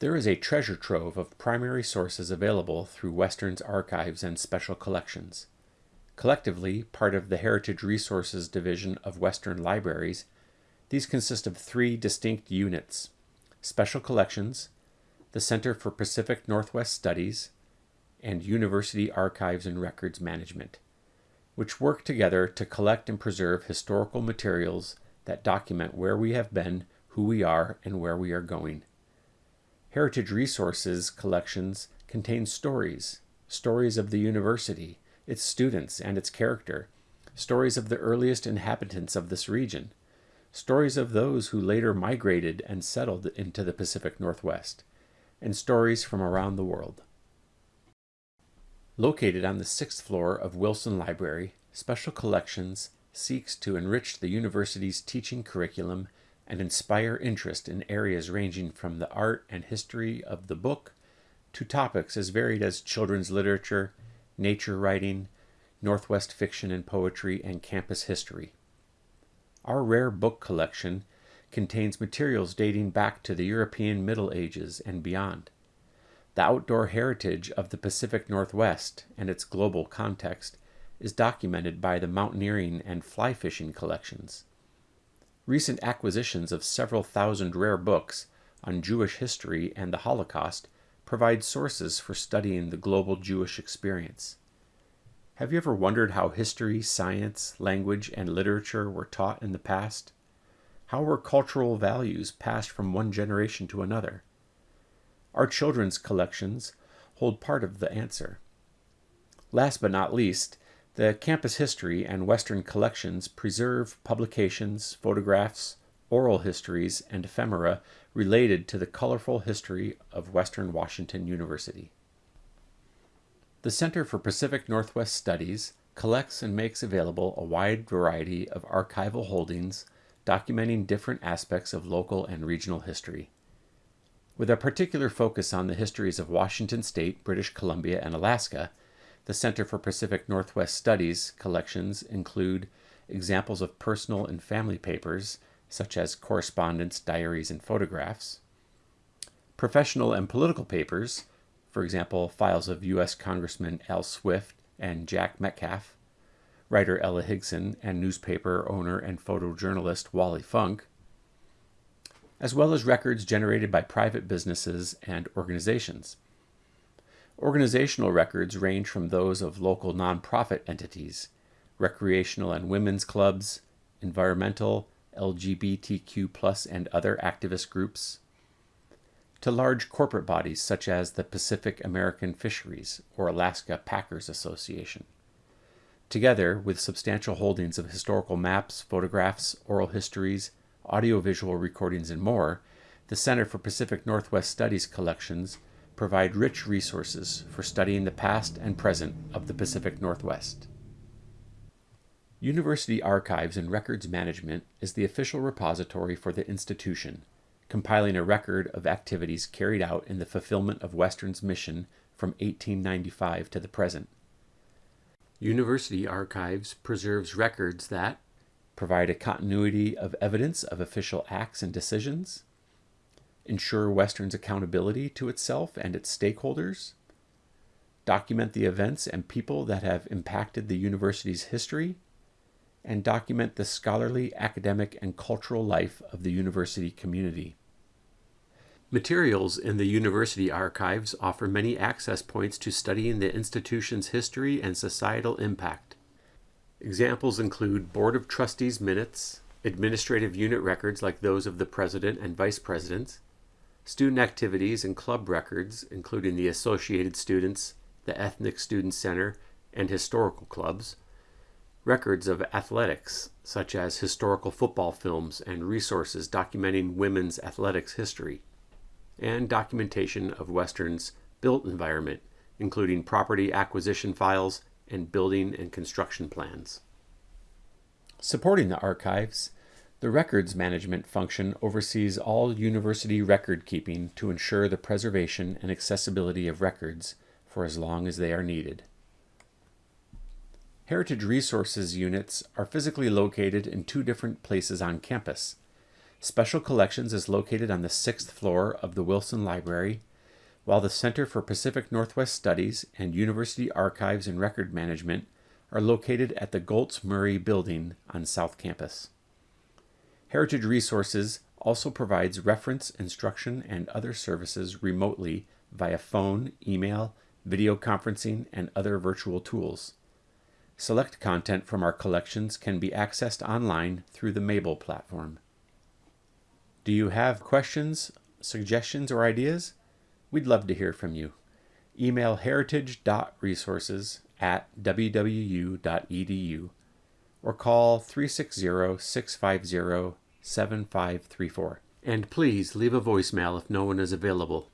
There is a treasure trove of primary sources available through Western's archives and special collections. Collectively, part of the Heritage Resources Division of Western Libraries, these consist of three distinct units Special Collections, the Center for Pacific Northwest Studies, and University Archives and Records Management, which work together to collect and preserve historical materials that document where we have been, who we are, and where we are going. Heritage Resources collections contain stories, stories of the university, its students, and its character, stories of the earliest inhabitants of this region, stories of those who later migrated and settled into the Pacific Northwest, and stories from around the world. Located on the sixth floor of Wilson Library, Special Collections seeks to enrich the university's teaching curriculum and inspire interest in areas ranging from the art and history of the book to topics as varied as children's literature, nature writing, Northwest fiction and poetry, and campus history. Our rare book collection contains materials dating back to the European Middle Ages and beyond. The outdoor heritage of the Pacific Northwest and its global context is documented by the mountaineering and fly fishing collections. Recent acquisitions of several thousand rare books on Jewish history and the Holocaust provide sources for studying the global Jewish experience. Have you ever wondered how history, science, language, and literature were taught in the past? How were cultural values passed from one generation to another? Our children's collections hold part of the answer. Last but not least, the campus history and Western collections preserve publications, photographs, oral histories, and ephemera related to the colorful history of Western Washington University. The Center for Pacific Northwest Studies collects and makes available a wide variety of archival holdings documenting different aspects of local and regional history. With a particular focus on the histories of Washington State, British Columbia, and Alaska, the Center for Pacific Northwest Studies collections include examples of personal and family papers, such as correspondence, diaries, and photographs, professional and political papers, for example, files of U.S. Congressman Al Swift and Jack Metcalf, writer Ella Higginson, and newspaper owner and photojournalist Wally Funk, as well as records generated by private businesses and organizations. Organizational records range from those of local nonprofit entities, recreational and women's clubs, environmental, LGBTQ, and other activist groups, to large corporate bodies such as the Pacific American Fisheries or Alaska Packers Association. Together with substantial holdings of historical maps, photographs, oral histories, audiovisual recordings, and more, the Center for Pacific Northwest Studies collections provide rich resources for studying the past and present of the Pacific Northwest. University Archives and Records Management is the official repository for the institution compiling a record of activities carried out in the fulfillment of Western's mission from 1895 to the present. University Archives preserves records that provide a continuity of evidence of official acts and decisions, ensure Western's accountability to itself and its stakeholders, document the events and people that have impacted the university's history, and document the scholarly, academic, and cultural life of the university community. Materials in the university archives offer many access points to studying the institution's history and societal impact. Examples include Board of Trustees minutes, administrative unit records like those of the president and vice presidents, student activities and club records, including the Associated Students, the Ethnic Student Center, and historical clubs, records of athletics, such as historical football films and resources documenting women's athletics history and documentation of Western's built environment, including property acquisition files and building and construction plans. Supporting the archives, the records management function oversees all university record keeping to ensure the preservation and accessibility of records for as long as they are needed. Heritage Resources units are physically located in two different places on campus Special Collections is located on the sixth floor of the Wilson Library, while the Center for Pacific Northwest Studies and University Archives and Record Management are located at the Goltz Murray Building on South Campus. Heritage Resources also provides reference, instruction, and other services remotely via phone, email, video conferencing, and other virtual tools. Select content from our collections can be accessed online through the Mabel platform. Do you have questions, suggestions, or ideas? We'd love to hear from you. Email heritage.resources at wwu.edu or call 360 650 7534. And please leave a voicemail if no one is available.